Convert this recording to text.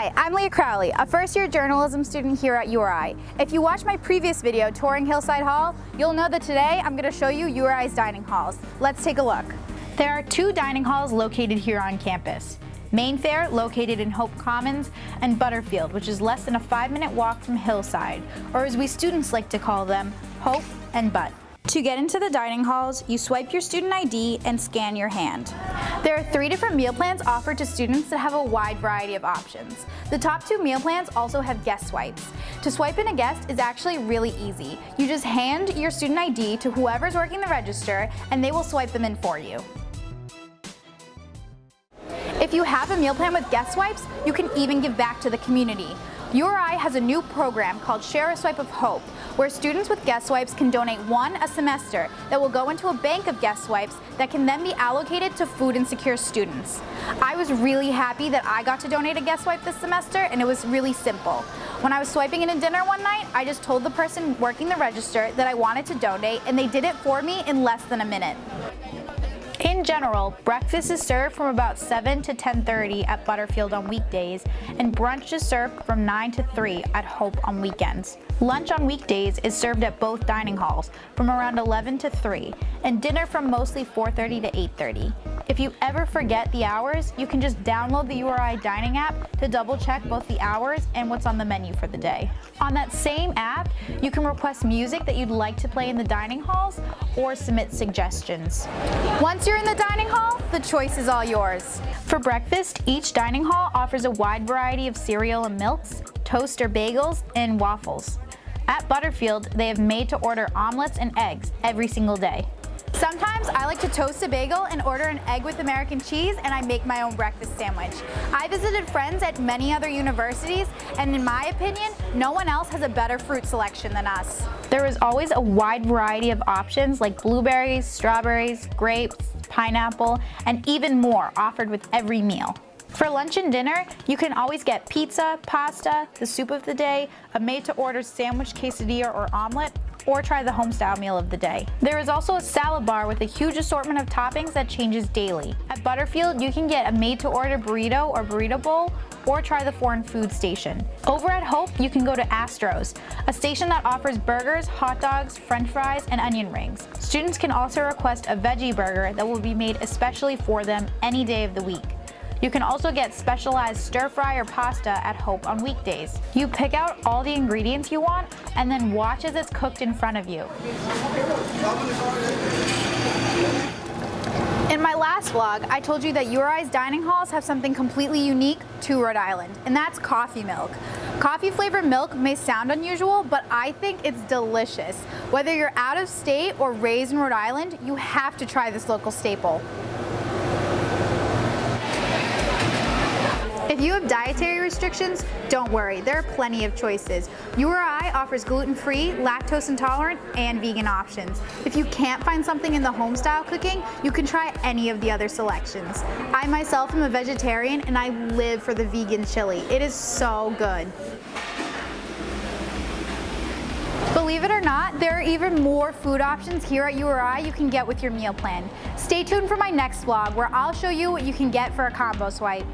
Hi, I'm Leah Crowley, a first-year journalism student here at URI. If you watched my previous video touring Hillside Hall, you'll know that today I'm going to show you URI's dining halls. Let's take a look. There are two dining halls located here on campus. Mainfare, located in Hope Commons, and Butterfield, which is less than a five-minute walk from Hillside, or as we students like to call them, Hope and Butt. To get into the dining halls, you swipe your student ID and scan your hand. There are three different meal plans offered to students that have a wide variety of options. The top two meal plans also have guest swipes. To swipe in a guest is actually really easy. You just hand your student ID to whoever's working the register and they will swipe them in for you. If you have a meal plan with guest swipes, you can even give back to the community. URI has a new program called Share a Swipe of Hope, where students with guest swipes can donate one a semester that will go into a bank of guest swipes that can then be allocated to food insecure students. I was really happy that I got to donate a guest swipe this semester and it was really simple. When I was swiping in a dinner one night, I just told the person working the register that I wanted to donate and they did it for me in less than a minute. In general, breakfast is served from about 7 to 10.30 at Butterfield on weekdays, and brunch is served from 9 to 3 at Hope on weekends. Lunch on weekdays is served at both dining halls from around 11 to 3, and dinner from mostly 4.30 to 8.30. If you ever forget the hours, you can just download the URI dining app to double check both the hours and what's on the menu for the day. On that same app, you can request music that you'd like to play in the dining halls or submit suggestions. Once you're in the dining hall, the choice is all yours. For breakfast, each dining hall offers a wide variety of cereal and milks, toast or bagels, and waffles. At Butterfield, they have made to order omelets and eggs every single day. Sometimes I like to toast a bagel and order an egg with American cheese and I make my own breakfast sandwich. I visited friends at many other universities and in my opinion, no one else has a better fruit selection than us. There is always a wide variety of options like blueberries, strawberries, grapes, pineapple, and even more offered with every meal. For lunch and dinner, you can always get pizza, pasta, the soup of the day, a made-to-order sandwich, quesadilla, or omelet, or try the homestyle meal of the day. There is also a salad bar with a huge assortment of toppings that changes daily. At Butterfield, you can get a made-to-order burrito or burrito bowl, or try the foreign food station. Over at Hope, you can go to Astros, a station that offers burgers, hot dogs, french fries, and onion rings. Students can also request a veggie burger that will be made especially for them any day of the week. You can also get specialized stir fry or pasta at Hope on weekdays. You pick out all the ingredients you want and then watch as it's cooked in front of you. In my last vlog, I told you that URI's dining halls have something completely unique to Rhode Island, and that's coffee milk. Coffee flavored milk may sound unusual, but I think it's delicious. Whether you're out of state or raised in Rhode Island, you have to try this local staple. If you have dietary restrictions, don't worry, there are plenty of choices. URI offers gluten-free, lactose intolerant, and vegan options. If you can't find something in the home-style cooking, you can try any of the other selections. I myself am a vegetarian and I live for the vegan chili. It is so good. Believe it or not, there are even more food options here at URI you can get with your meal plan. Stay tuned for my next vlog where I'll show you what you can get for a combo swipe.